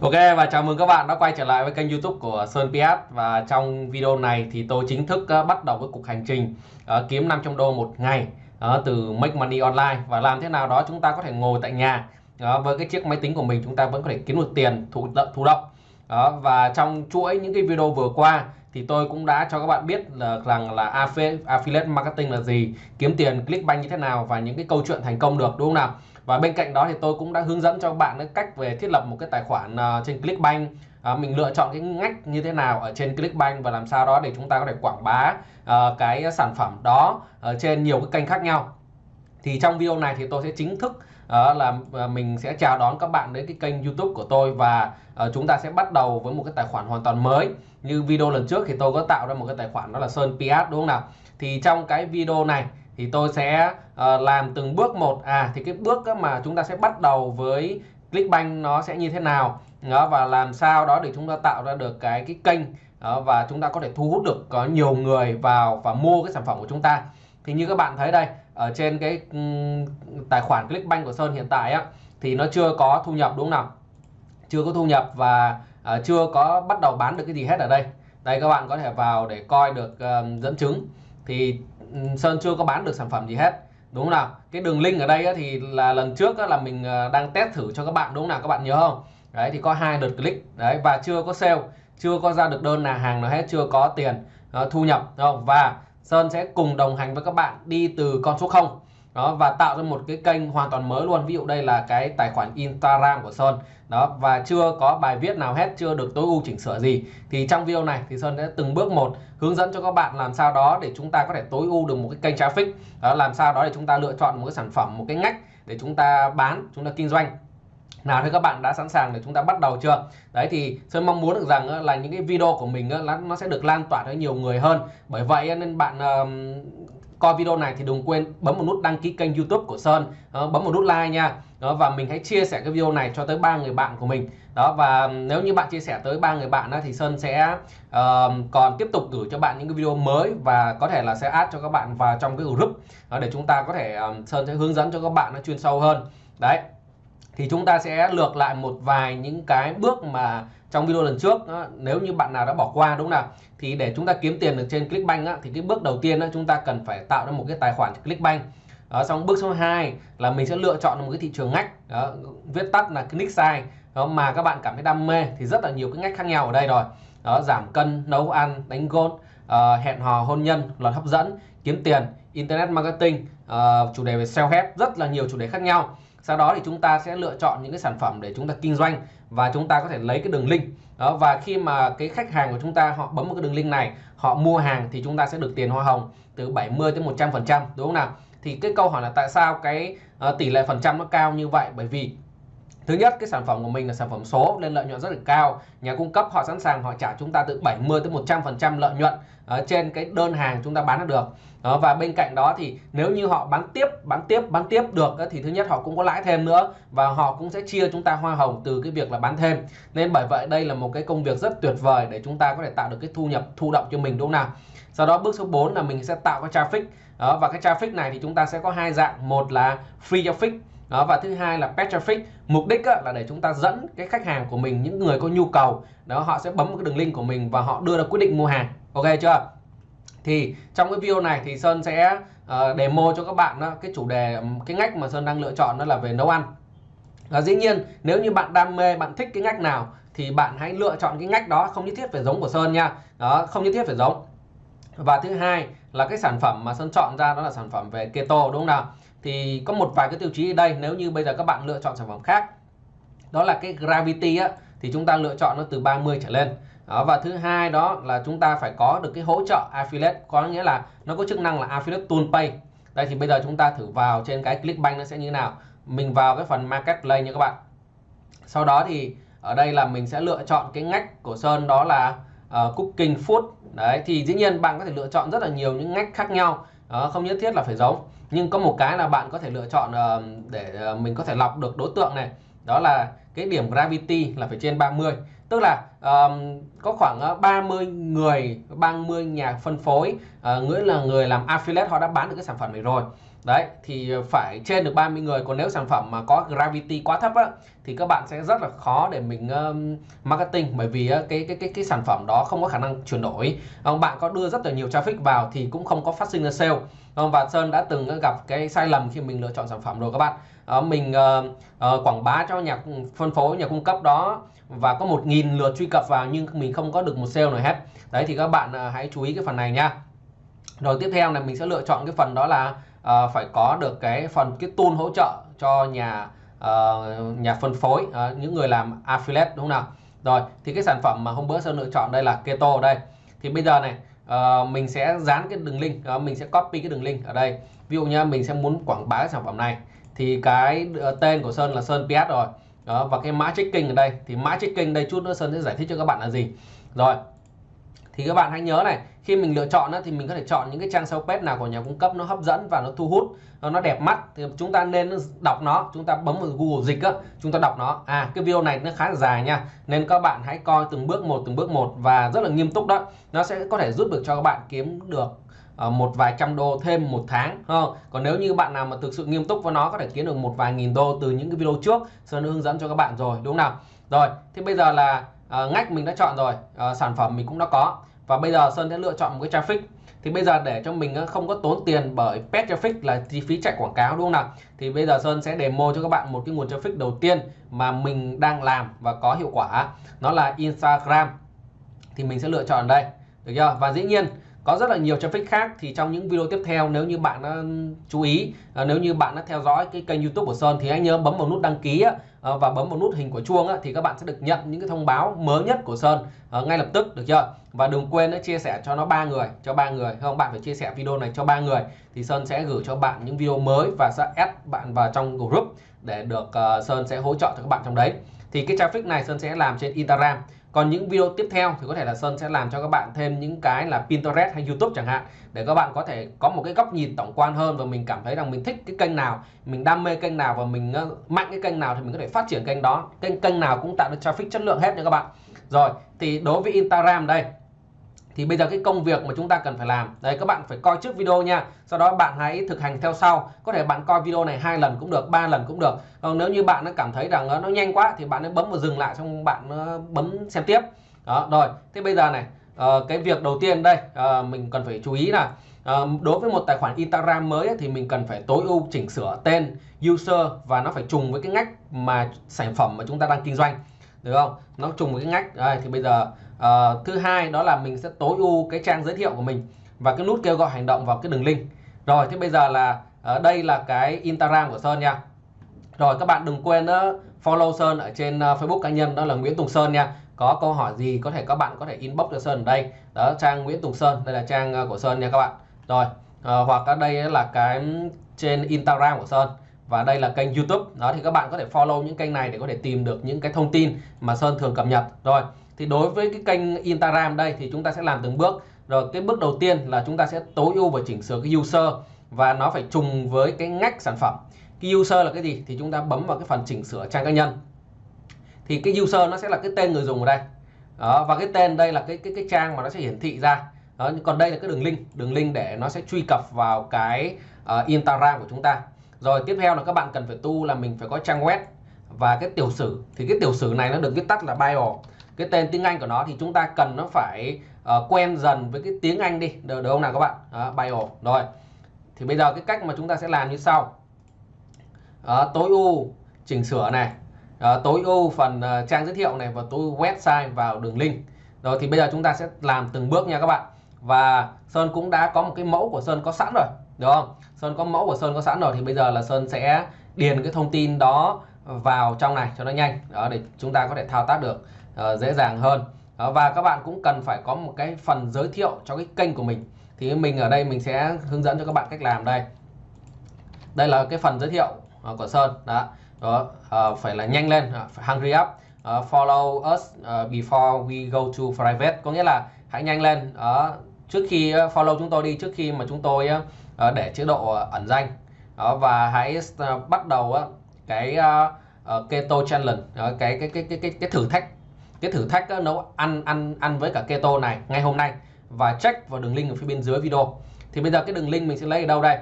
Ok và chào mừng các bạn đã quay trở lại với kênh youtube của Sơn PS Và trong video này thì tôi chính thức uh, bắt đầu với cuộc hành trình uh, kiếm 500 đô một ngày uh, từ Make Money Online. Và làm thế nào đó chúng ta có thể ngồi tại nhà uh, với cái chiếc máy tính của mình chúng ta vẫn có thể kiếm được tiền thụ, thụ động. Uh, Và trong chuỗi những cái video vừa qua thì tôi cũng đã cho các bạn biết là rằng là affiliate marketing là gì kiếm tiền clickbank như thế nào và những cái câu chuyện thành công được đúng không nào? Và bên cạnh đó thì tôi cũng đã hướng dẫn cho các bạn cách về thiết lập một cái tài khoản ờ, trên Clickbank. À, mình lựa chọn cái ngách như thế nào ở trên Clickbank và làm sao đó để chúng ta có thể quảng bá uh, cái sản phẩm đó ở trên nhiều cái kênh khác nhau. Thì trong video này thì tôi sẽ chính thức uh, là mình sẽ chào đón các bạn đến cái kênh YouTube của tôi và uh, chúng ta sẽ bắt đầu với một cái tài khoản hoàn toàn mới. Như video lần trước thì tôi có tạo ra một cái tài khoản đó là Sơn PS đúng không nào? Thì trong cái video này thì tôi sẽ uh, làm từng bước một. À thì cái bước mà chúng ta sẽ bắt đầu với Clickbank nó sẽ như thế nào? Đó và làm sao đó để chúng ta tạo ra được cái cái kênh đó, và chúng ta có thể thu hút được có nhiều người vào và mua cái sản phẩm của chúng ta. Thì như các bạn thấy đây ở trên cái um, tài khoản Clickbank của Sơn hiện tại á thì nó chưa có thu nhập đúng không nào? Chưa có thu nhập và uh, chưa có bắt đầu bán được cái gì hết ở đây. Đây các bạn có thể vào để coi được uh, dẫn chứng. Thì Sơn chưa có bán được sản phẩm gì hết, đúng không nào? Cái đường link ở đây thì là lần trước là mình ờ, đang test thử cho các bạn, đúng không nào? Các bạn nhớ không? Đấy, thì có hai lượt click, đấy, và chưa có sale, chưa có ra được đơn là hàng nào hết, chưa có tiền ờ, thu nhập không? Và Sơn sẽ cùng đồng hành với các bạn đi từ con số 0 đó, và tạo ra một cái kênh hoàn toàn mới luôn. Ví dụ đây là cái tài khoản Instagram của Sơn. Đó, và chưa có bài viết nào hết, chưa được tối ưu chỉnh sửa gì. Thì trong video này thì Sơn sẽ từng bước một hướng dẫn cho các bạn làm sao đó để chúng ta có thể tối ưu được một cái kênh traffic. Đó, làm sao đó để chúng ta lựa chọn một cái sản phẩm, một cái ngách để chúng ta bán, chúng ta kinh doanh. Nào thì các bạn đã sẵn sàng để chúng ta bắt đầu chưa? Đấy, thì Sơn mong muốn được rằng là những cái video của mình nó sẽ được lan tỏa tới nhiều người hơn. Bởi vậy nên bạn coi video này thì đừng quên bấm một nút đăng ký kênh youtube của Sơn. Đó, bấm một nút like nha. Đó, và mình hãy chia sẻ cái video này cho tới ba người bạn của mình. Đó và nếu như bạn chia sẻ tới ba người bạn đó, thì Sơn sẽ uh, còn tiếp tục gửi cho bạn những cái video mới và có thể là sẽ add cho các bạn vào trong cái group. Đó, để chúng ta có thể um, Sơn sẽ hướng dẫn cho các bạn nó chuyên sâu hơn. Đấy thì chúng ta sẽ lược lại một vài những cái bước mà trong video lần trước nếu như bạn nào đã bỏ qua đúng không nào? Thì để chúng ta kiếm tiền được trên Clickbank á, thì cái bước đầu tiên chúng ta cần phải tạo ra một cái tài khoản Clickbank. Đó, xong bước số 2 là mình sẽ lựa chọn một cái thị trường ngách. Đó, viết tắt là click size. Đó, mà các bạn cảm thấy đam mê thì rất là nhiều cái ngách khác nhau ở đây rồi. Đó giảm cân nấu ăn đánh gôn uh, hẹn hò hôn nhân luật hấp dẫn kiếm tiền internet marketing uh, chủ đề về self help rất là nhiều chủ đề khác nhau sau đó thì chúng ta sẽ lựa chọn những cái sản phẩm để chúng ta kinh doanh và chúng ta có thể lấy cái đường link. Đó và khi mà cái khách hàng của chúng ta họ bấm một cái đường link này họ mua hàng thì chúng ta sẽ được tiền hoa hồng từ 70 đến 100 phần trăm đúng không nào? Thì cái câu hỏi là tại sao cái uh, tỷ lệ phần trăm nó cao như vậy? Bởi vì Thứ nhất cái sản phẩm của mình là sản phẩm số nên lợi nhuận rất là cao. Nhà cung cấp họ sẵn sàng họ trả chúng ta từ 70 tới 100% lợi nhuận ở trên cái đơn hàng chúng ta bán được. Đó, và bên cạnh đó thì nếu như họ bán tiếp, bán tiếp, bán tiếp được thì thứ nhất họ cũng có lãi thêm nữa và họ cũng sẽ chia chúng ta hoa hồng từ cái việc là bán thêm. Nên bởi vậy đây là một cái công việc rất tuyệt vời để chúng ta có thể tạo được cái thu nhập thụ động cho mình đúng không nào? Sau đó bước số 4 là mình sẽ tạo cái traffic. Đó, và cái traffic này thì chúng ta sẽ có hai dạng, một là free traffic đó và thứ hai là pet traffic. Mục đích á, là để chúng ta dẫn cái khách hàng của mình những người có nhu cầu. Đó họ sẽ bấm cái đường link của mình và họ đưa ra quyết định mua hàng. Ok chưa? Thì trong cái video này thì Sơn sẽ uh, demo cho các bạn đó, cái chủ đề cái ngách mà Sơn đang lựa chọn đó là về nấu ăn. Và dĩ nhiên nếu như bạn đam mê bạn thích cái ngách nào thì bạn hãy lựa chọn cái ngách đó không nhất thiết phải giống của Sơn nha. Đó không nhất thiết phải giống. Và thứ hai là cái sản phẩm mà Sơn chọn ra đó là sản phẩm về keto đúng không nào? Thì có một vài cái tiêu chí ở đây nếu như bây giờ các bạn lựa chọn sản phẩm khác đó là cái gravity á thì chúng ta lựa chọn nó từ 30 trở lên. Đó, và thứ hai đó là chúng ta phải có được cái hỗ trợ affiliate có nghĩa là nó có chức năng là affiliate tool pay. Đây thì bây giờ chúng ta thử vào trên cái clickbank nó sẽ như thế nào. Mình vào cái phần marketplace nha các bạn. Sau đó thì ở đây là mình sẽ lựa chọn cái ngách của Sơn đó là uh, cooking food. Đấy thì dĩ nhiên bạn có thể lựa chọn rất là nhiều những ngách khác nhau. Đó, không nhất thiết là phải giống nhưng có một cái là bạn có thể lựa chọn ờ, để ờ, mình có thể lọc được đối tượng này. Đó là cái điểm gravity là phải trên 30 tức là um, có khoảng 30 người 30 nhà phân phối uh, nghĩa là người làm affiliate họ đã bán được cái sản phẩm này rồi. Đấy thì phải trên được 30 người. Còn nếu sản phẩm mà có gravity quá thấp á thì các bạn sẽ rất là khó để mình um, marketing. Bởi vì uh, cái cái cái cái sản phẩm đó không có khả năng chuyển đổi. Um, bạn có đưa rất là nhiều traffic vào thì cũng không có phát sinh ra sale không và Sơn đã từng gặp cái sai lầm khi mình lựa chọn sản phẩm rồi các bạn. À, mình à, à, quảng bá cho nhà phân phối nhà cung cấp đó và có một nghìn lượt truy cập vào nhưng mình không có được một sale nào hết. Đấy thì các bạn à, hãy chú ý cái phần này nha. Rồi tiếp theo là mình sẽ lựa chọn cái phần đó là à, phải có được cái phần cái tool hỗ trợ cho nhà uh, nhà phân phối uh, những người làm affiliate đúng không nào? Rồi thì cái sản phẩm mà hôm bữa sơn lựa chọn đây là keto đây. Thì bây giờ này uh, mình sẽ dán cái đường link uh, mình sẽ copy cái đường link ở đây. Ví dụ nha mình sẽ muốn quảng bá cái sản phẩm này thì cái uh, tên của sơn là sơn ps rồi. Đó và cái mã checking ở đây thì mã checking đây chút nữa sơn sẽ giải thích cho các bạn là gì. Rồi thì các bạn hãy nhớ này, khi mình lựa chọn thì mình có thể chọn những cái trang sau page nào của nhà cung cấp nó hấp dẫn và nó thu hút, nó đẹp mắt. Thì chúng ta nên đọc nó, chúng ta bấm vào Google dịch á, chúng ta đọc nó. À cái video này nó khá là dài nha, nên các bạn hãy coi từng bước một, từng bước một và rất là nghiêm túc đó. Nó sẽ có thể giúp được cho các bạn kiếm được ờ, một vài trăm đô thêm một tháng không? còn nếu như bạn nào mà thực sự nghiêm túc với nó, có thể kiếm được một vài nghìn đô từ những cái video trước Sơn hướng dẫn cho các bạn rồi, đúng không nào? Rồi, thì bây giờ là Ờ, ngách mình đã chọn rồi. Ờ, sản phẩm mình cũng đã có. Và bây giờ Sơn sẽ lựa chọn một cái traffic. Thì bây giờ để cho mình ờ, không có tốn tiền bởi pet traffic là chi phí chạy quảng cáo, đúng không nào? Thì bây giờ Sơn sẽ demo cho các bạn một cái nguồn traffic đầu tiên mà mình đang làm và có hiệu quả. Nó là Instagram. Thì mình sẽ lựa chọn đây. Được chưa? Và dĩ nhiên có rất là nhiều traffic khác. Thì trong những video tiếp theo, nếu như bạn đã chú ý à, nếu như bạn đã theo dõi cái kênh YouTube của Sơn, thì hãy nhớ bấm vào nút đăng ký à, và bấm vào nút hình của chuông thì các bạn sẽ được nhận những cái thông báo mới nhất của Sơn à, ngay lập tức, được chưa? Và đừng quên chia sẻ cho nó ba người, cho ba người, không, bạn phải chia sẻ video này cho ba người, thì Sơn sẽ gửi cho bạn những video mới và sẽ add bạn vào trong group để được Sơn sẽ hỗ trợ cho các bạn trong đấy. Thì cái traffic này Sơn sẽ làm trên Instagram còn những video tiếp theo thì có thể là Sơn sẽ làm cho các bạn thêm những cái là Pinterest hay YouTube chẳng hạn, để các bạn có thể có một cái góc nhìn tổng quan hơn và mình cảm thấy rằng mình thích cái kênh nào, mình đam mê kênh nào và mình ờ, mạnh cái kênh nào thì mình có thể phát triển kênh đó. Kênh kênh nào cũng tạo được traffic chất lượng hết nha các bạn. Rồi, thì đối với Instagram đây thì bây giờ cái công việc mà chúng ta cần phải làm. Đấy các bạn phải coi trước video nha. Sau đó bạn hãy thực hành theo sau. Có thể bạn coi video này hai lần cũng được ba lần cũng được. Còn nếu như bạn nó cảm thấy rằng nó nhanh quá thì bạn nó bấm vào dừng lại xong bạn bấm xem tiếp. Đó rồi. Thế bây giờ này uh, cái việc đầu tiên đây uh, mình cần phải chú ý là uh, đối với một tài khoản Instagram mới ấy, thì mình cần phải tối ưu chỉnh sửa tên user và nó phải trùng với cái ngách mà sản phẩm mà chúng ta đang kinh doanh được không? Nó trùng với cái ngách. Đây thì bây giờ uh, thứ hai đó là mình sẽ tối ưu cái trang giới thiệu của mình và cái nút kêu gọi hành động vào cái đường link. Rồi thế bây giờ là ở uh, đây là cái Instagram của Sơn nha. Rồi các bạn đừng quên uh, follow Sơn ở trên uh, Facebook cá nhân đó là Nguyễn Tùng Sơn nha. Có câu hỏi gì có thể các bạn có thể inbox cho Sơn ở đây. Đó trang Nguyễn Tùng Sơn đây là trang uh, của Sơn nha các bạn. Rồi uh, hoặc ở đây là cái trên Instagram của Sơn và đây là kênh YouTube. Đó thì các bạn có thể follow những kênh này để có thể tìm được những cái thông tin mà Sơn thường cập nhật. Rồi thì đối với cái kênh Instagram đây thì chúng ta sẽ làm từng bước. Rồi cái bước đầu tiên là chúng ta sẽ tối ưu và chỉnh sửa cái user và nó phải trùng với cái ngách sản phẩm. Cái user là cái gì? Thì chúng ta bấm vào cái phần chỉnh sửa trang cá nhân. Thì cái user nó sẽ là cái tên người dùng ở đây. Đó, và cái tên đây là cái cái cái trang mà nó sẽ hiển thị ra. Đó, còn đây là cái đường link. Đường link để nó sẽ truy cập vào cái uh, Instagram của chúng ta rồi tiếp theo là các bạn cần phải tu là mình phải có trang web. Và cái tiểu sử thì cái tiểu sử này nó được viết tắt là bio cái tên tiếng Anh của nó thì chúng ta cần nó phải uh, quen dần với cái tiếng Anh đi. Được, được không nào các bạn? Đó, bio rồi thì bây giờ cái cách mà chúng ta sẽ làm như sau. Đó, tối ưu chỉnh sửa này. Đó, tối ưu phần uh, trang giới thiệu này và tối ưu website vào đường link. Rồi thì bây giờ chúng ta sẽ làm từng bước nha các bạn. Và Sơn cũng đã có một cái mẫu của Sơn có sẵn rồi được không? Sơn có mẫu của Sơn có sẵn rồi thì bây giờ là Sơn sẽ điền cái thông tin đó vào trong này cho nó nhanh. Đó để chúng ta có thể thao tác được uh, dễ dàng hơn. Đó, và các bạn cũng cần phải có một cái phần giới thiệu cho cái kênh của mình. Thì mình ở đây mình sẽ hướng dẫn cho các bạn cách làm đây. Đây là cái phần giới thiệu uh, của Sơn. Đó, đó uh, phải là nhanh lên uh, hungry up uh, follow us uh, before we go to private. Có nghĩa là hãy nhanh lên. Uh, trước khi uh, follow chúng tôi đi trước khi mà chúng tôi uh, Ờ, để chế độ ờ, ẩn danh. Và hãy ờ, bắt đầu cái keto challenge. Cái, cái cái cái cái cái thử thách. Cái thử thách nấu ăn ăn ăn với cả keto này ngay hôm nay. Và check vào đường link ở phía bên dưới video. Thì bây giờ cái đường link mình sẽ lấy ở đâu đây?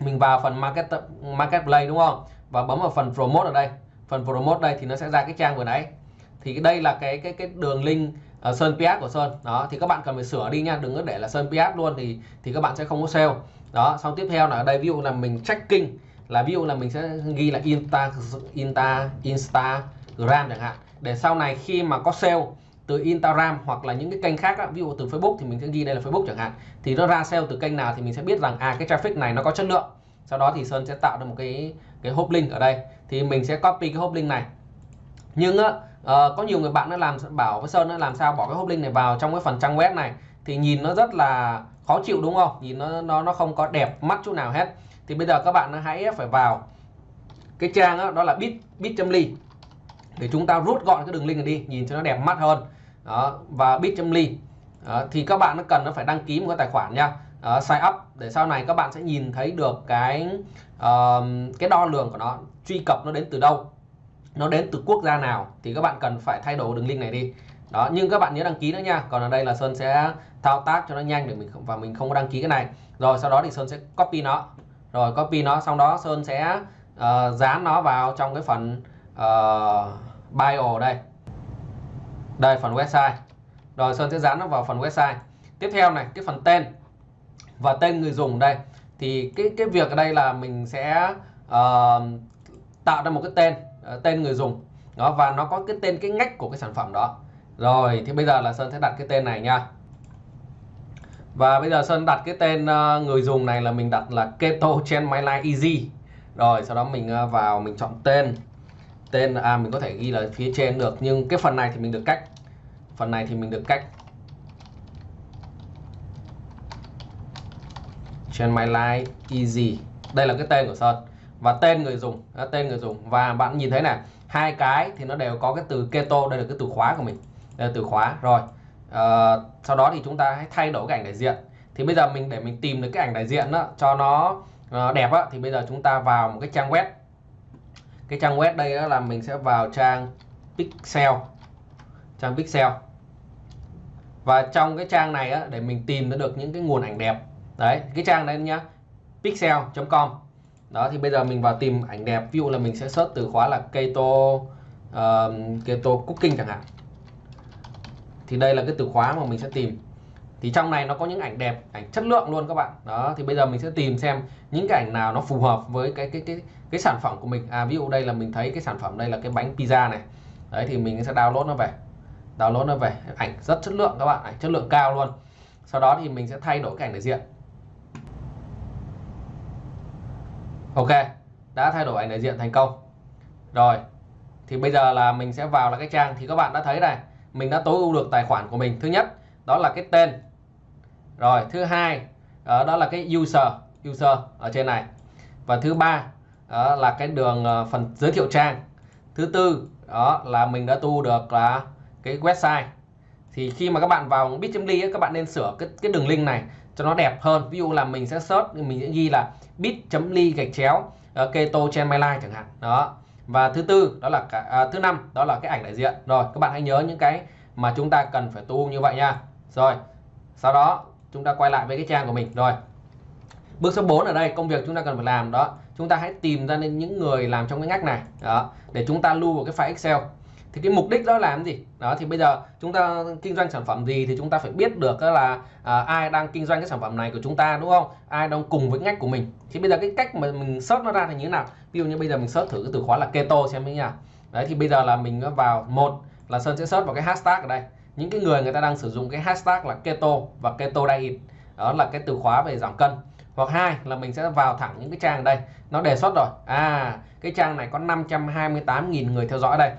Mình vào phần market marketplace đúng không? Và bấm vào phần promote ở đây. Phần promote đây thì nó sẽ ra cái trang vừa nãy. Thì đây là cái cái cái đường link Ờ, sơn PS của Sơn. Đó, thì các bạn cần phải sửa đi nha, đừng có để là Sơn PS luôn thì thì các bạn sẽ không có sale. Đó, xong tiếp theo là ở đây, ví dụ là mình tracking, là ví dụ là mình sẽ ghi là insta insta, instagram chẳng hạn. Để sau này khi mà có sale từ Instagram hoặc là những cái kênh khác ví dụ từ Facebook thì mình sẽ ghi đây là Facebook chẳng hạn. Thì nó ra sale từ kênh nào thì mình sẽ biết rằng à cái traffic này nó có chất lượng. Sau đó thì Sơn sẽ tạo ra một cái cái hop link ở đây. Thì mình sẽ copy cái hop link này. Nhưng uh, có nhiều người bạn nó làm bảo với Sơn nó làm sao bỏ cái hop link này vào trong cái phần trang web này. Thì nhìn nó rất là khó chịu đúng không? Nhìn nó nó nó không có đẹp mắt chút nào hết. Thì bây giờ các bạn hãy phải vào cái trang đó, đó là bit bit.ly để chúng ta rút gọn cái đường link này đi nhìn cho nó đẹp mắt hơn. Đó, và bit.ly thì các bạn nó cần nó phải đăng ký một cái tài khoản nha. Uh, sign up để sau này các bạn sẽ nhìn thấy được cái uh, cái đo lường của nó truy cập nó đến từ đâu nó đến từ quốc gia nào thì các bạn cần phải thay đổi đường link này đi. Đó nhưng các bạn nhớ đăng ký nữa nha. Còn ở đây là Sơn sẽ thao tác cho nó nhanh để mình và mình không có đăng ký cái này. Rồi sau đó thì Sơn sẽ copy nó. Rồi copy nó xong đó Sơn sẽ uh, dán nó vào trong cái phần uh, bio đây. Đây phần website. Rồi Sơn sẽ dán nó vào phần website. Tiếp theo này cái phần tên và tên người dùng đây. Thì cái cái việc ở đây là mình sẽ uh, tạo ra một cái tên. Ờ, tên người dùng. Đó, và nó có cái tên, cái ngách của cái sản phẩm đó. Rồi, thì bây giờ là Sơn sẽ đặt cái tên này nha. Và bây giờ Sơn đặt cái tên ờ, người dùng này là mình đặt là Keto trên My Life Easy. Rồi, sau đó mình ờ, vào mình chọn tên. Tên à mình có thể ghi là phía trên được, nhưng cái phần này thì mình được cách. Phần này thì mình được cách. Trên My Life Easy. Đây là cái tên của Sơn và tên người dùng à, tên người dùng. Và bạn nhìn thấy này hai cái thì nó đều có cái từ keto đây là cái từ khóa của mình. Đây là từ khóa rồi. À, sau đó thì chúng ta hãy thay đổi cái ảnh đại diện. Thì bây giờ mình để mình tìm được cái ảnh đại diện đó cho nó uh, đẹp á thì bây giờ chúng ta vào một cái trang web. Cái trang web đây đó là mình sẽ vào trang pixel. Trang pixel. Và trong cái trang này á, để mình tìm được những cái nguồn ảnh đẹp. Đấy cái trang này nhá pixel.com đó thì bây giờ mình vào tìm ảnh đẹp. Ví dụ là mình sẽ search từ khóa là keto uh, keto cooking chẳng hạn. Thì đây là cái từ khóa mà mình sẽ tìm. Thì trong này nó có những ảnh đẹp ảnh chất lượng luôn các bạn. Đó thì bây giờ mình sẽ tìm xem những cái ảnh nào nó phù hợp với cái cái cái cái sản phẩm của mình. À ví dụ đây là mình thấy cái sản phẩm đây là cái bánh pizza này. Đấy thì mình sẽ download nó về. Download nó về. Ảnh rất chất lượng các bạn ảnh chất lượng cao luôn. Sau đó thì mình sẽ thay đổi cái ảnh đại diện. Ok đã thay đổi ảnh đại diện thành công. Rồi thì bây giờ là mình sẽ vào là cái trang thì các bạn đã thấy này. Mình đã tối ưu được tài khoản của mình. Thứ nhất đó là cái tên. Rồi thứ hai ờ, đó, là cái user user ở trên này. Và thứ ba đó là cái đường ờ, phần giới thiệu trang. Thứ tư đó là mình đã tu được là cái website. Thì khi mà các bạn vào bit.ly các bạn nên sửa cái cái đường link này cho nó đẹp hơn. Ví dụ là mình sẽ search mình sẽ ghi là bit.ly gạch chéo uh, keto trên my life chẳng hạn. Đó. Và thứ tư đó là cả, à, thứ năm đó là cái ảnh đại diện. Rồi các bạn hãy nhớ những cái mà chúng ta cần phải tu như vậy nha. Rồi sau đó chúng ta quay lại với cái trang của mình. Rồi bước số 4 ở đây công việc chúng ta cần phải làm đó. Chúng ta hãy tìm ra những người làm trong cái ngách này đó để chúng ta lưu vào cái file Excel thì cái mục đích đó làm gì? Đó thì bây giờ chúng ta kinh doanh sản phẩm gì thì chúng ta phải biết được là à, ai đang kinh doanh cái sản phẩm này của chúng ta đúng không? Ai đang cùng với ngách của mình. Thì bây giờ cái cách mà mình search nó ra thì như thế nào? Ví dụ như bây giờ mình search thử cái từ khóa là keto xem như nào đấy thì bây giờ là mình vào một là sơn sẽ search vào cái hashtag ở đây. Những cái người người ta đang sử dụng cái hashtag là keto và keto diet. Đó là cái từ khóa về giảm cân. Hoặc hai là mình sẽ vào thẳng những cái trang đây. Nó đề xuất rồi. À cái trang này có 528.000 người theo dõi đây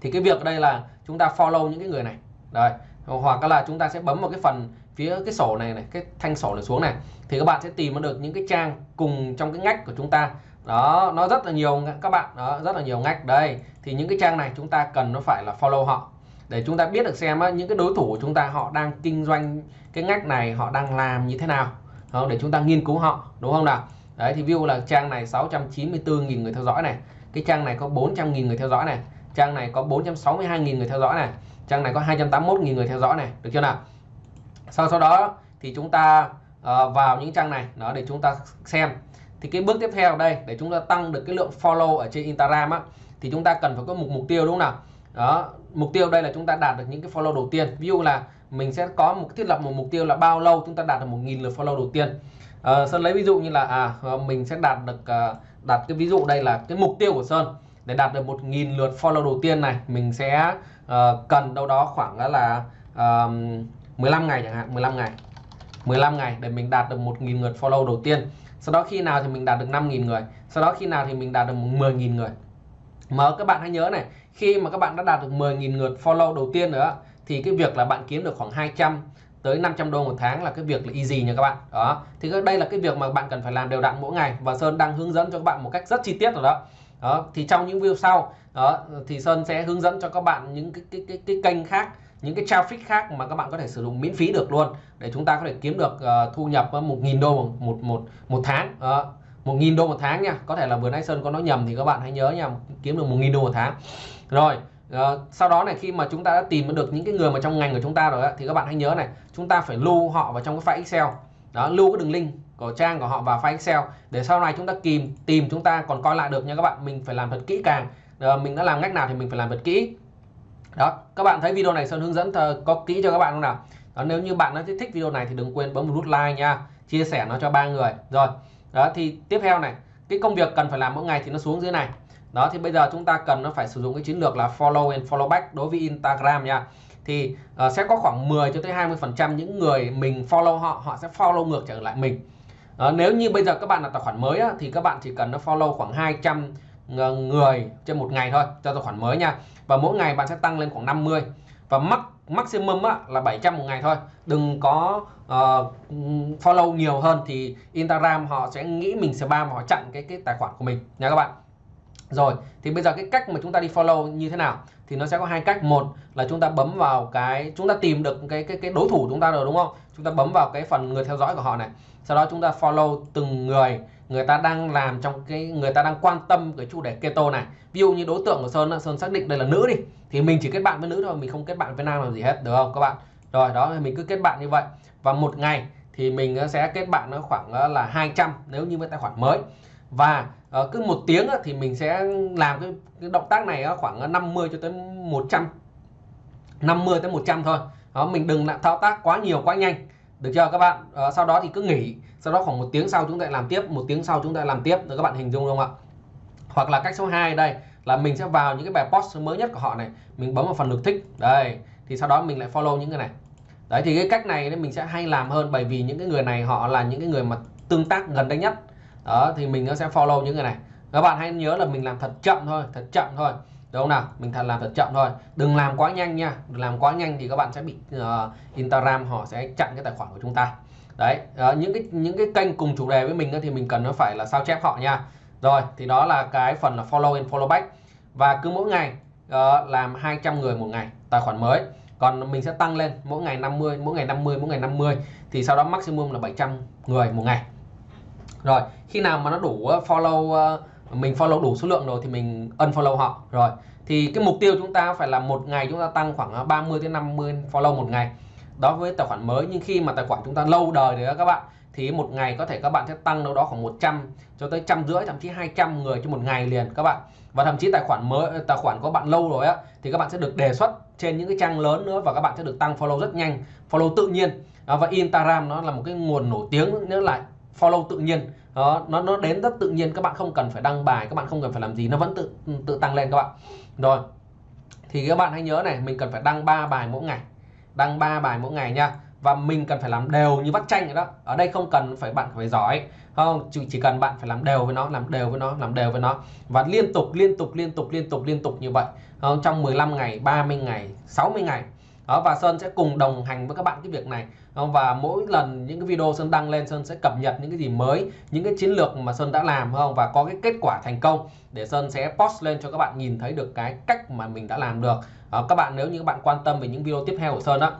thì cái việc ở đây là chúng ta follow những cái người này. Rồi hoặc là chúng ta sẽ bấm vào cái phần phía cái sổ này này cái thanh sổ này xuống này. Thì các bạn sẽ tìm được những cái trang cùng trong cái ngách của chúng ta. Đó nó rất là nhiều các bạn đó rất là nhiều ngách. Đây thì những cái trang này chúng ta cần nó phải là follow họ. Để chúng ta biết được xem á, những cái đối thủ của chúng ta họ đang kinh doanh cái ngách này họ đang làm như thế nào. Không để chúng ta nghiên cứu họ đúng không nào? Đấy thì view là trang này 694.000 người theo dõi này. Cái trang này có 400.000 người theo dõi này trang này có 462.000 người theo dõi này. Trang này có 281.000 người theo dõi này. Được chưa nào? Sau sau đó thì chúng ta uh, vào những trang này đó để chúng ta xem. Thì cái bước tiếp theo đây để chúng ta tăng được cái lượng follow ở trên Instagram á thì chúng ta cần phải có một mục tiêu đúng không nào? Đó mục tiêu đây là chúng ta đạt được những cái follow đầu tiên. Ví dụ là mình sẽ có một thiết lập một mục tiêu là bao lâu chúng ta đạt được một nghìn lượt follow đầu tiên. À, Sơn lấy ví dụ như là à mình sẽ đạt được uh, đặt cái ví dụ đây là cái mục tiêu của Sơn để đạt được một nghìn lượt follow đầu tiên này mình sẽ uh, cần đâu đó khoảng là uh, 15 ngày chẳng hạn 15 ngày. 15 ngày để mình đạt được một nghìn lượt follow đầu tiên. Sau đó khi nào thì mình đạt được 5.000 người sau đó khi nào thì mình đạt được 10.000 người. Mà các bạn hãy nhớ này khi mà các bạn đã đạt được 10.000 lượt follow đầu tiên nữa thì cái việc là bạn kiếm được khoảng 200 tới 500 đô một tháng là cái việc là easy nha các bạn. Đó thì đây là cái việc mà bạn cần phải làm đều đặn mỗi ngày. Và Sơn đang hướng dẫn cho các bạn một cách rất chi tiết rồi đó đó thì trong những video sau đó thì Sơn sẽ hướng dẫn cho các bạn những cái cái cái, cái kênh khác những cái traffic khác mà các bạn có thể sử dụng miễn phí được luôn để chúng ta có thể kiếm được uh, thu nhập 1.000 đô một một một tháng. Uh, 1.000 đô một tháng nha. Có thể là vừa nãy Sơn có nói nhầm thì các bạn hãy nhớ nha kiếm được 1.000 đô một tháng. Rồi uh, sau đó này khi mà chúng ta đã tìm được những cái người mà trong ngành của chúng ta rồi á, thì các bạn hãy nhớ này chúng ta phải lưu họ vào trong cái file Excel. Đó lưu cái đường link của trang của họ vào file Excel. Để sau này chúng ta tìm tìm chúng ta còn coi lại được nha các bạn. Mình phải làm thật kỹ càng. Rồi mình đã làm cách nào thì mình phải làm thật kỹ. Đó các bạn thấy video này Sơn hướng dẫn có kỹ cho các bạn không nào? Đó, nếu như bạn đã thích video này thì đừng quên bấm một nút like nha. Chia sẻ nó cho ba người. Rồi đó thì tiếp theo này cái công việc cần phải làm mỗi ngày thì nó xuống dưới này. Đó thì bây giờ chúng ta cần nó phải sử dụng cái chiến lược là follow and follow back đối với Instagram nha. Thì uh, sẽ có khoảng 10 cho tới 20 phần trăm những người mình follow họ họ sẽ follow ngược trở lại mình uh, nếu như bây giờ các bạn là tài khoản mới á, thì các bạn chỉ cần nó follow khoảng 200 ờ, người trên một ngày thôi cho tài khoản mới nha. Và mỗi ngày bạn sẽ tăng lên khoảng 50 và max maximum á, là 700 một ngày thôi. Đừng có uh, follow nhiều hơn thì Instagram họ sẽ nghĩ mình spam họ chặn cái cái tài khoản của mình nha các bạn rồi, thì bây giờ cái cách mà chúng ta đi follow như thế nào? Thì nó sẽ có hai cách. Một là chúng ta bấm vào cái, chúng ta tìm được cái cái cái đối thủ chúng ta rồi, đúng không? Chúng ta bấm vào cái phần người theo dõi của họ này. Sau đó chúng ta follow từng người người ta đang làm trong cái, người ta đang quan tâm cái chủ đề keto này. Ví dụ như đối tượng của sơn sơn xác định đây là nữ đi, thì mình chỉ kết bạn với nữ thôi, mình không kết bạn với nam làm gì hết, được không các bạn? Rồi, đó, mình cứ kết bạn như vậy. Và một ngày thì mình sẽ kết bạn nó khoảng là 200 nếu như với tài khoản mới. Và Ờ, cứ một tiếng thì mình sẽ làm cái, cái động tác này khoảng 50 cho tới 100 50 tới 100 thôi. Đó mình đừng lại thao tác quá nhiều quá nhanh. Được chưa các bạn? À, sau đó thì cứ nghỉ. Sau đó khoảng một tiếng sau chúng ta làm tiếp một tiếng sau chúng ta làm tiếp. Được các bạn hình dung không ạ? Hoặc là cách số 2 đây là mình sẽ vào những cái bài post mới nhất của họ này. Mình bấm vào phần lượt thích. Đây thì sau đó mình lại follow những cái này. Đấy thì cái cách này mình sẽ hay làm hơn bởi vì những cái người này họ là những cái người mà tương tác gần đây nhất đó thì mình sẽ follow những người này. Các bạn hãy nhớ là mình làm thật chậm thôi thật chậm thôi. Đúng không nào? Mình thật làm thật chậm thôi. Đừng làm quá nhanh nha. Đừng làm quá nhanh thì các bạn sẽ bị uh, Instagram họ sẽ chặn cái tài khoản của chúng ta. Đấy uh, những cái những cái kênh cùng chủ đề với mình thì mình cần nó phải là sao chép họ nha. Rồi thì đó là cái phần là follow and follow back. Và cứ mỗi ngày uh, làm 200 người một ngày tài khoản mới. Còn mình sẽ tăng lên mỗi ngày 50 mỗi ngày 50 mỗi ngày 50 thì sau đó maximum là 700 người một ngày rồi, khi nào mà nó đủ ờ, follow ờ, mình follow đủ số lượng rồi thì mình unfollow họ. Rồi, thì cái mục tiêu chúng ta phải là một ngày chúng ta tăng khoảng ờ, 30 đến 50 follow một ngày. Đó với tài khoản mới, nhưng khi mà tài khoản chúng ta lâu đời rồi đó các bạn, thì một ngày có thể các bạn sẽ tăng đâu đó khoảng 100 cho tới trăm rưỡi, thậm chí 200 người cho một ngày liền các bạn. Và thậm chí tài khoản mới tài khoản có bạn lâu rồi á, thì các bạn sẽ được đề xuất trên những cái trang lớn nữa và các bạn sẽ được tăng follow rất nhanh, follow tự nhiên. Và Instagram nó là một cái nguồn nổi tiếng nữa lại follow tự nhiên. Đó, nó nó đến rất tự nhiên các bạn không cần phải đăng bài các bạn không cần phải làm gì nó vẫn tự tự tăng lên các bạn. Rồi thì các bạn hãy nhớ này mình cần phải đăng 3 bài mỗi ngày. Đăng 3 bài mỗi ngày nha. Và mình cần phải làm đều như bắt tranh vậy đó. Ở đây không cần phải bạn phải giỏi. Không chỉ, chỉ cần bạn phải làm đều với nó làm đều với nó làm đều với nó. Và liên tục liên tục liên tục liên tục liên tục như vậy. Không? trong 15 ngày 30 ngày 60 ngày. Đó, và Sơn sẽ cùng đồng hành với các bạn cái việc này và mỗi lần những cái video Sơn đăng lên Sơn sẽ cập nhật những cái gì mới những cái chiến lược mà Sơn đã làm không? Và có cái kết quả thành công để Sơn sẽ post lên cho các bạn nhìn thấy được cái cách mà mình đã làm được. À, các bạn nếu như các bạn quan tâm về những video tiếp theo của Sơn đó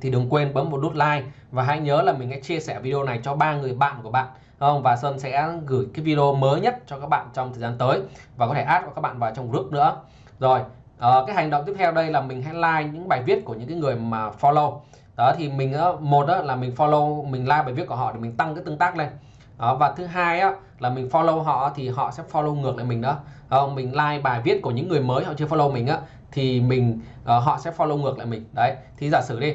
thì đừng quên bấm một nút like và hãy nhớ là mình hãy chia sẻ video này cho ba người bạn của bạn không? Và Sơn sẽ gửi cái video mới nhất cho các bạn trong thời gian tới và có thể add các bạn vào trong group nữa. Rồi uh, cái hành động tiếp theo đây là mình hãy like những bài viết của những cái người mà follow đó thì mình ờ, một đó là mình follow mình like bài viết của họ để mình tăng cái tương tác lên. Đó, và thứ hai á, là mình follow họ thì họ sẽ follow ngược lại mình đó. Không mình like bài viết của những người mới họ chưa follow mình á thì mình uh, họ sẽ follow ngược lại mình. Đấy thì giả sử đi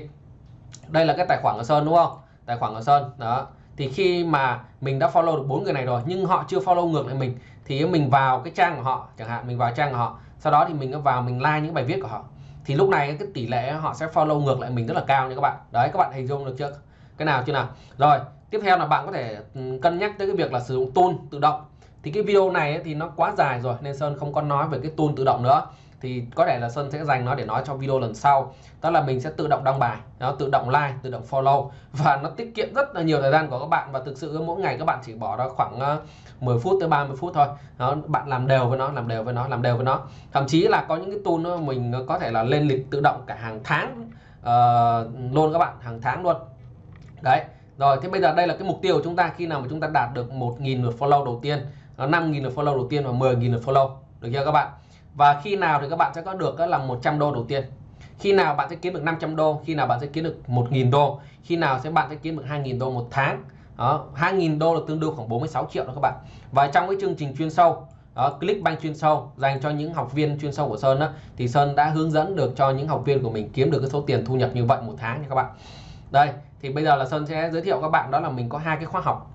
đây là cái tài khoản của Sơn đúng không? Tài khoản của Sơn đó. Thì khi mà mình đã follow được bốn người này rồi nhưng họ chưa follow ngược lại mình thì mình vào cái trang của họ chẳng hạn mình vào trang của họ. Sau đó thì mình vào mình like những bài viết của họ thì lúc này cái tỷ lệ họ sẽ follow ngược lại mình rất là cao nha các bạn. Đấy, các bạn hình dung được chưa? Cái nào chưa nào? Rồi, tiếp theo là bạn có thể ừ, cân nhắc tới cái việc là sử dụng tool tự động. Thì cái video này thì nó quá dài rồi, nên Sơn không có nói về cái tool tự động nữa thì có thể là Sơn sẽ dành nó để nói trong video lần sau. Đó là mình sẽ tự động đăng bài nó tự động like tự động follow. Và nó tiết kiệm rất là nhiều thời gian của các bạn. Và thực sự mỗi ngày các bạn chỉ bỏ ra khoảng ờ, 10 phút tới 30 phút thôi. Đó, bạn làm đều với nó làm đều với nó làm đều với nó. Thậm chí là có những cái tool đó mình ờ, có thể là lên lịch tự động cả hàng tháng uh, luôn các bạn hàng tháng luôn. Đấy rồi thế bây giờ đây là cái mục tiêu của chúng ta. Khi nào mà chúng ta đạt được 1.000 lượt follow đầu tiên 5.000 lượt follow đầu tiên và 10.000 lượt follow. Được chưa các bạn? Và khi nào thì các bạn sẽ có được là 100 đô đầu tiên. Khi nào bạn sẽ kiếm được 500 đô khi nào bạn sẽ kiếm được 1.000 đô khi nào sẽ bạn sẽ kiếm được 2.000 đô một tháng. Đó 2.000 đô là tương đương khoảng 46 triệu đó các bạn. Và trong cái chương trình chuyên sâu đó, Clickbank chuyên sâu dành cho những học viên chuyên sâu của Sơn đó, thì Sơn đã hướng dẫn được cho những học viên của mình kiếm được cái số tiền thu nhập như vậy một tháng nha các bạn. Đây thì bây giờ là Sơn sẽ giới thiệu các bạn đó là mình có hai cái khóa học.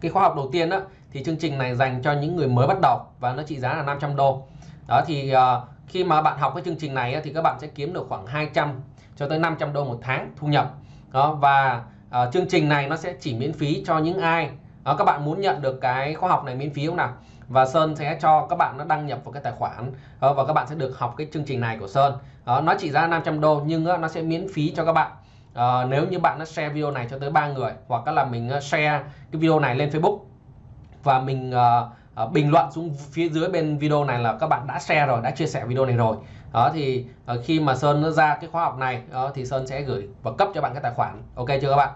Cái khóa học đầu tiên đó thì chương trình này dành cho những người mới bắt đầu và nó trị giá là 500 đô đó thì uh, khi mà bạn học cái chương trình này thì các bạn sẽ kiếm được khoảng 200 cho tới 500 đô một tháng thu nhập. Đó và uh, chương trình này nó sẽ chỉ miễn phí cho những ai đó, các bạn muốn nhận được cái khóa học này miễn phí không nào? Và Sơn sẽ cho các bạn nó đăng nhập vào cái tài khoản đó, và các bạn sẽ được học cái chương trình này của Sơn. Đó, nó chỉ ra 500 đô nhưng nó sẽ miễn phí cho các bạn. À, nếu như bạn nó share video này cho tới ba người hoặc là mình share cái video này lên Facebook và mình uh, Ờ, bình luận xuống phía dưới bên video này là các bạn đã share rồi đã chia sẻ video này rồi. Đó thì ờ, khi mà Sơn nó ra cái khóa học này đó, thì Sơn sẽ gửi và cấp cho bạn cái tài khoản. Ok chưa các bạn?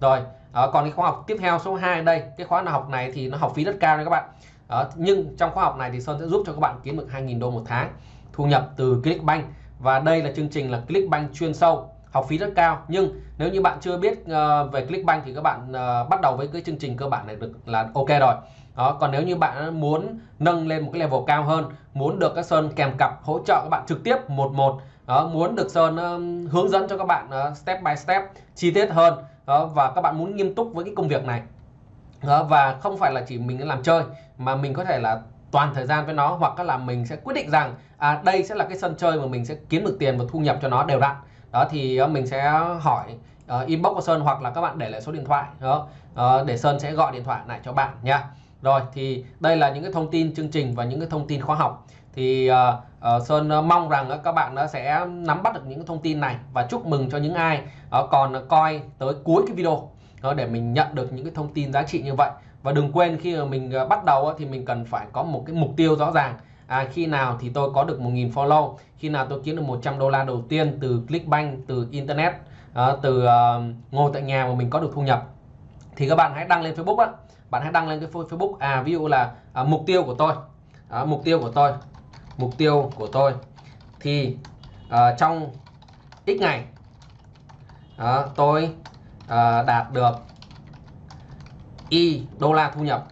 Rồi ờ, còn cái khóa học tiếp theo số 2 đây cái khóa học này thì nó học phí rất cao đấy các bạn. Đó, nhưng trong khóa học này thì Sơn sẽ giúp cho các bạn kiếm được 2.000 đô một tháng thu nhập từ Clickbank. Và đây là chương trình là Clickbank chuyên sâu học phí rất cao. Nhưng nếu như bạn chưa biết uh, về Clickbank thì các bạn uh, bắt đầu với cái chương trình cơ bản này được là ok rồi đó còn nếu như bạn muốn nâng lên một cái level cao hơn muốn được các sơn kèm cặp hỗ trợ các bạn trực tiếp một một đó muốn được sơn uh, hướng dẫn cho các bạn uh, step by step chi tiết hơn đó và các bạn muốn nghiêm túc với cái công việc này đó, và không phải là chỉ mình làm chơi mà mình có thể là toàn thời gian với nó hoặc là mình sẽ quyết định rằng à, đây sẽ là cái sân chơi mà mình sẽ kiếm được tiền và thu nhập cho nó đều đặn. Đó thì uh, mình sẽ hỏi uh, inbox của Sơn hoặc là các bạn để lại số điện thoại đó uh, để Sơn sẽ gọi điện thoại lại cho bạn nha rồi thì đây là những cái thông tin chương trình và những cái thông tin khóa học. Thì uh, uh, Sơn uh, mong rằng uh, các bạn uh, sẽ nắm bắt được những thông tin này và chúc mừng cho những ai uh, còn uh, coi tới cuối cái video uh, để mình nhận được những cái thông tin giá trị như vậy. Và đừng quên khi mà mình uh, bắt đầu uh, thì mình cần phải có một cái mục tiêu rõ ràng. À, khi nào thì tôi có được 1.000 follow khi nào tôi kiếm được 100 đô la đầu tiên từ Clickbank từ internet uh, từ uh, ngồi tại nhà mà mình có được thu nhập. Thì các bạn hãy đăng lên Facebook á bạn hãy đăng lên cái Facebook. À ví dụ là à, mục tiêu của tôi. À, mục tiêu của tôi. Mục tiêu của tôi. Thì à, trong x ngày à, tôi à, đạt được y đô la thu nhập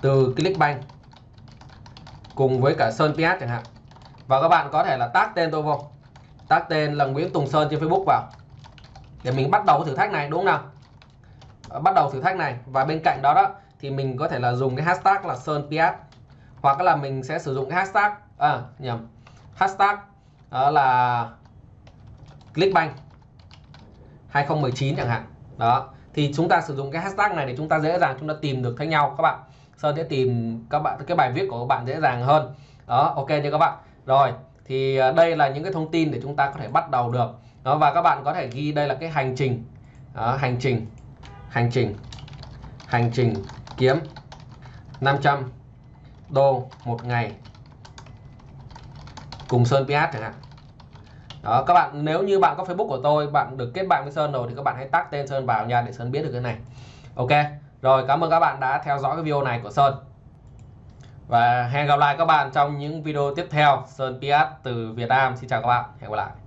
từ Clickbank cùng với cả Sơn PS chẳng hạn. Và các bạn có thể là tác tên tôi vô. Tác tên là Nguyễn Tùng Sơn trên Facebook vào. Để mình bắt đầu cái thử thách này đúng không nào? Bắt đầu thử thách này. Và bên cạnh đó đó thì mình có thể là dùng cái hashtag là sơn PS hoặc là mình sẽ sử dụng cái hashtag à nhầm. Hashtag đó là clickbank 2019 chẳng hạn. Đó thì chúng ta sử dụng cái hashtag này để chúng ta dễ dàng chúng ta tìm được thấy nhau các bạn. Sơn sẽ tìm các bạn cái bài viết của các bạn dễ dàng hơn. Đó ok chưa các bạn? Rồi thì à, đây là những cái thông tin để chúng ta có thể bắt đầu được. Đó và các bạn có thể ghi đây là cái hành trình. Đó, hành trình hành trình. Hành trình kiếm. 500 đô một ngày. Cùng Sơn PS chẳng hạn. Đó, các bạn, nếu như bạn có Facebook của tôi, bạn được kết bạn với Sơn rồi thì các bạn hãy tag tên Sơn vào nha, để Sơn biết được cái này. Ok, rồi, cảm ơn các bạn đã theo dõi cái video này của Sơn. Và hẹn gặp lại các bạn trong những video tiếp theo. Sơn PS từ Việt Nam, xin chào các bạn, hẹn gặp lại.